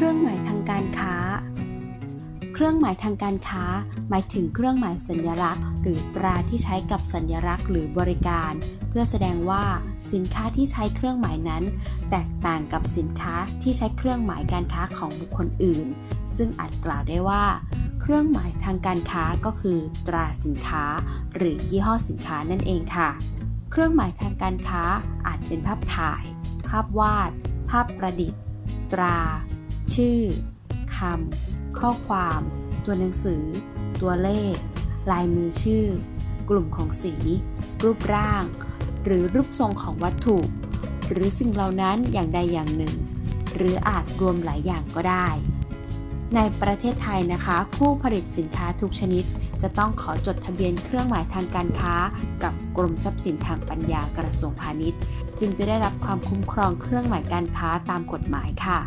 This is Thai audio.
ครื่องหมายทางการค้า หมายถึงเครื่องหมายสัญลักษณ์ หรือตราที่ใช้กับสัญลักษณ์หรือบริการ เพื่อแสดงว่าสินค้าที่ใช้เครื่องหมายนั้น แตกต่างกับสินค้าที่ใช้เครื่องหมายการค้าของบุคคลอื่น ซึ่งอาจกล่าวได้ว่า เครื่องหมายทางการค้าก็คือ ตราสินค้า หรือยี่ห้อสินค้านั่นเองค่ะ เครื่องหมายทางการค้าอาจเป็นภาพถ่าย ภาพวาด ภาพประดิษฐ์ ตรา ชื่อคำข้อความ ตัวหนังสือ ตัวเลข ลายมือชื่อ กลุ่มของสี รูปร่าง หรือรูปทรงของวัตถุ หรือสิ่งเหล่านั้นอย่างใดอย่างหนึ่ง หรืออาจรวมหลายอย่างก็ได้ ในประเทศไทยนะคะ ผู้ผลิตสินค้าทุกชนิด จะต้องขอจดทะเบียนเครื่องหมายทางการค้า กับกรมทรัพย์สินทางปัญญากระทรวงพาณิชย์ จึงจะได้รับความคุ้มครองเครื่องหมายการค้าตามกฎหมายค่ะ